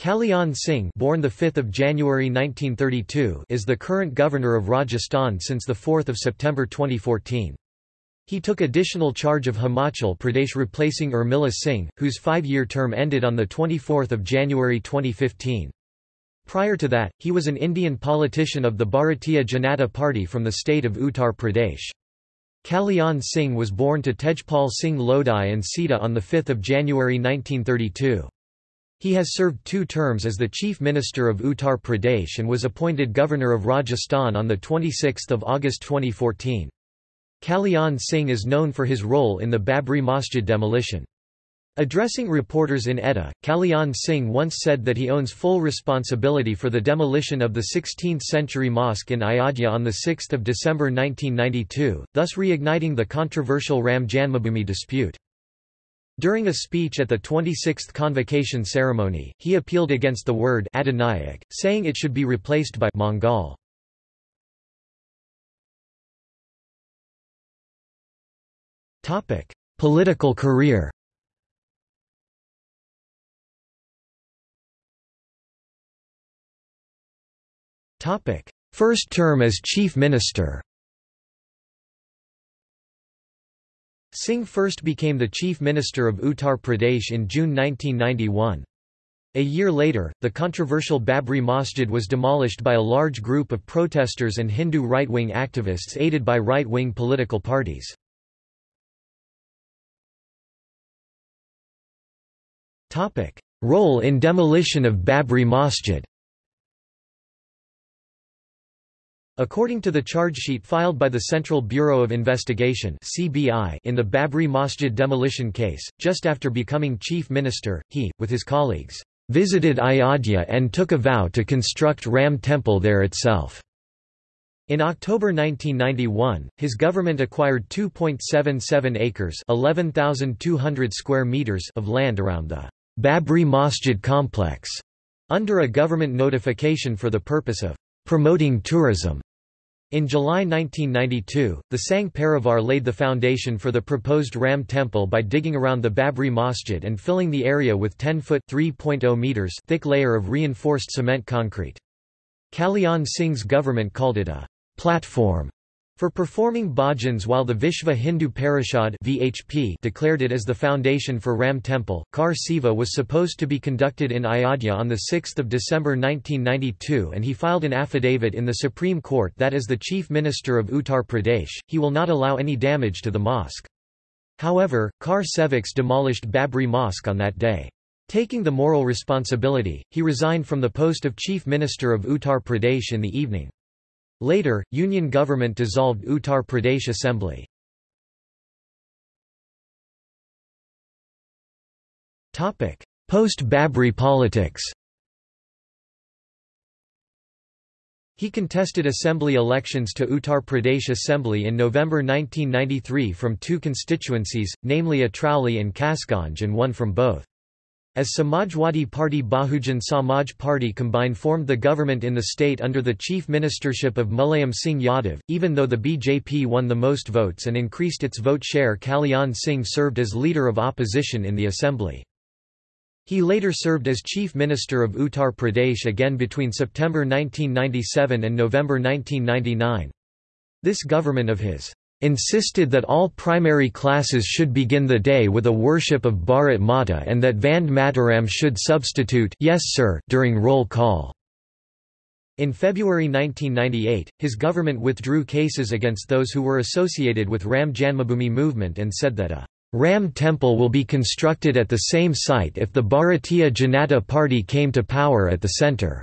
Kalyan Singh born 5 January 1932 is the current governor of Rajasthan since 4 September 2014. He took additional charge of Himachal Pradesh replacing Urmila Singh, whose five-year term ended on 24 January 2015. Prior to that, he was an Indian politician of the Bharatiya Janata Party from the state of Uttar Pradesh. Kalyan Singh was born to Tejpal Singh Lodhi and Sita on 5 January 1932. He has served two terms as the Chief Minister of Uttar Pradesh and was appointed Governor of Rajasthan on 26 August 2014. Kalyan Singh is known for his role in the Babri Masjid demolition. Addressing reporters in Etah, Kalyan Singh once said that he owns full responsibility for the demolition of the 16th-century mosque in Ayodhya on 6 December 1992, thus reigniting the controversial Ram Janmabhoomi dispute. During a speech at the 26th convocation ceremony, he appealed against the word Adhinayak, saying it should be replaced by Mangal. Political career First term as chief minister Singh first became the chief minister of Uttar Pradesh in June 1991. A year later, the controversial Babri Masjid was demolished by a large group of protesters and Hindu right-wing activists aided by right-wing political parties. Role in demolition of Babri Masjid According to the charge sheet filed by the Central Bureau of Investigation (CBI) in the Babri Masjid demolition case, just after becoming chief minister, he, with his colleagues, visited Ayodhya and took a vow to construct Ram temple there itself. In October 1991, his government acquired 2.77 acres (11,200 square meters) of land around the Babri Masjid complex, under a government notification for the purpose of promoting tourism. In July 1992, the Sangh Parivar laid the foundation for the proposed Ram temple by digging around the Babri Masjid and filling the area with 10-foot meters thick layer of reinforced cement concrete. Kalyan Singh's government called it a platform for performing bhajans while the Vishva Hindu Parishad VHP declared it as the foundation for Ram Temple, Kar Seva was supposed to be conducted in Ayodhya on 6 December 1992 and he filed an affidavit in the Supreme Court that as the Chief Minister of Uttar Pradesh, he will not allow any damage to the mosque. However, Kar Sevaks demolished Babri Mosque on that day. Taking the moral responsibility, he resigned from the post of Chief Minister of Uttar Pradesh in the evening. Later, Union government dissolved Uttar Pradesh Assembly. Post-Babri politics He contested assembly elections to Uttar Pradesh Assembly in November 1993 from two constituencies, namely Atrauli and Kasganj and won from both. As Samajwadi Party Bahujan Samaj Party combined formed the government in the state under the chief ministership of Mulayam Singh Yadav, even though the BJP won the most votes and increased its vote share Kalyan Singh served as leader of opposition in the assembly. He later served as chief minister of Uttar Pradesh again between September 1997 and November 1999. This government of his insisted that all primary classes should begin the day with a worship of Bharat Mata and that Vande Mataram should substitute yes sir during roll call. In February 1998, his government withdrew cases against those who were associated with Ram Janmabhoomi movement and said that a Ram temple will be constructed at the same site if the Bharatiya Janata Party came to power at the centre.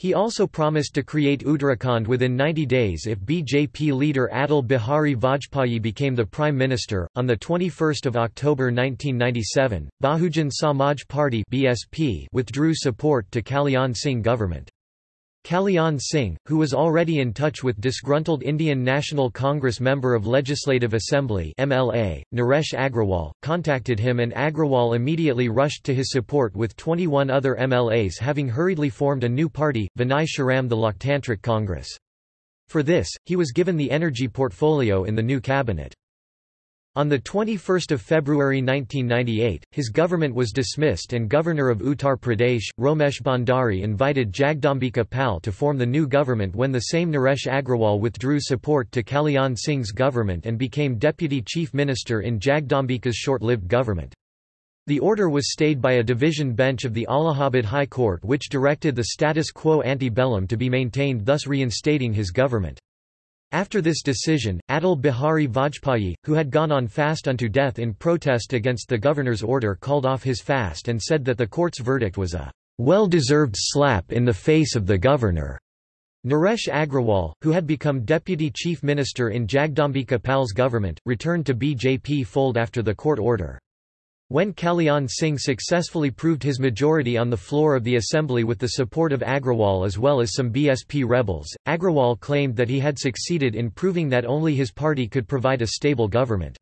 He also promised to create Uttarakhand within 90 days if BJP leader Atal Bihari Vajpayee became the prime minister. On the 21st of October 1997, Bahujan Samaj Party (BSP) withdrew support to Kalyan Singh government. Kalyan Singh, who was already in touch with disgruntled Indian National Congress member of Legislative Assembly MLA, Naresh Agrawal, contacted him and Agrawal immediately rushed to his support with 21 other MLAs having hurriedly formed a new party, Vinay Shriram the Loktantrik Congress. For this, he was given the energy portfolio in the new cabinet. On 21 February 1998, his government was dismissed and Governor of Uttar Pradesh, Romesh Bhandari invited Jagdambika Pal to form the new government when the same Naresh Agrawal withdrew support to Kalyan Singh's government and became deputy chief minister in Jagdambika's short-lived government. The order was stayed by a division bench of the Allahabad High Court which directed the status quo ante bellum to be maintained thus reinstating his government. After this decision, Atal Bihari Vajpayee, who had gone on fast unto death in protest against the governor's order called off his fast and said that the court's verdict was a well-deserved slap in the face of the governor. Naresh Agrawal, who had become deputy chief minister in Jagdambika Pal's government, returned to BJP fold after the court order. When Kalyan Singh successfully proved his majority on the floor of the assembly with the support of Agrawal as well as some BSP rebels, Agrawal claimed that he had succeeded in proving that only his party could provide a stable government.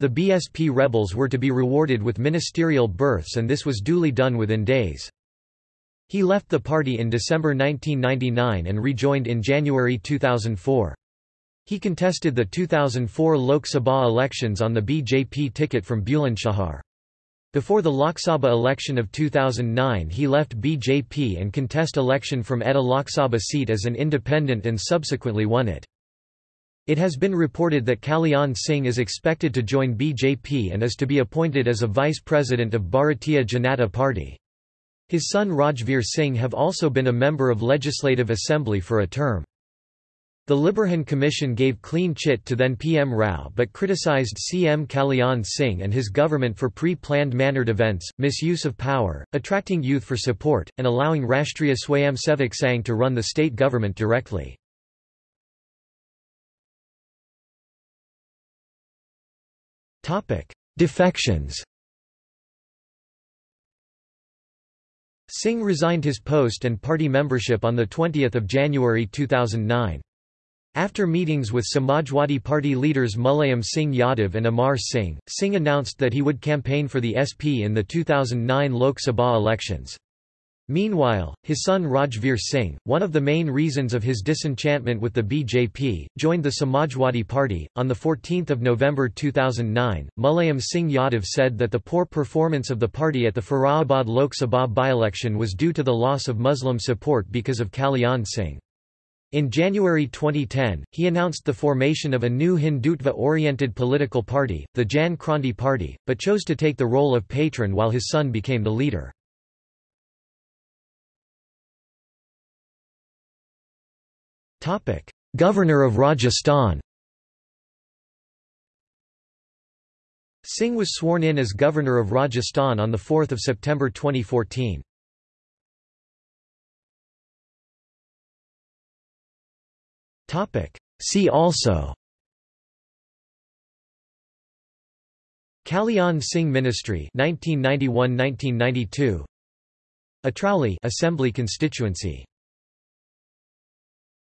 The BSP rebels were to be rewarded with ministerial berths and this was duly done within days. He left the party in December 1999 and rejoined in January 2004. He contested the 2004 Lok Sabha elections on the BJP ticket from Bulandshahr. Before the Lok Sabha election of 2009 he left BJP and contest election from Etah Lok Sabha seat as an independent and subsequently won it. It has been reported that Kalyan Singh is expected to join BJP and is to be appointed as a vice president of Bharatiya Janata Party. His son Rajveer Singh have also been a member of Legislative Assembly for a term. The Liberhan Commission gave clean chit to then PM Rao but criticised CM Kalyan Singh and his government for pre-planned mannered events, misuse of power, attracting youth for support, and allowing Rashtriya Swayamsevak Sangh to run the state government directly. Defections Singh resigned his post and party membership on 20 January 2009. After meetings with Samajwadi Party leaders Mulayam Singh Yadav and Amar Singh, Singh announced that he would campaign for the SP in the 2009 Lok Sabha elections. Meanwhile, his son Rajveer Singh, one of the main reasons of his disenchantment with the BJP, joined the Samajwadi Party. On 14 November 2009, Mulayam Singh Yadav said that the poor performance of the party at the Firozabad Lok Sabha by-election was due to the loss of Muslim support because of Kalyan Singh. In January 2010, he announced the formation of a new Hindutva-oriented political party, the Jan Kranti Party, but chose to take the role of patron while his son became the leader. Governor of Rajasthan Singh was sworn in as Governor of Rajasthan on 4 September 2014. Topic. See also. Kalyan Singh Ministry 1991-1992 Atrauli Assembly constituency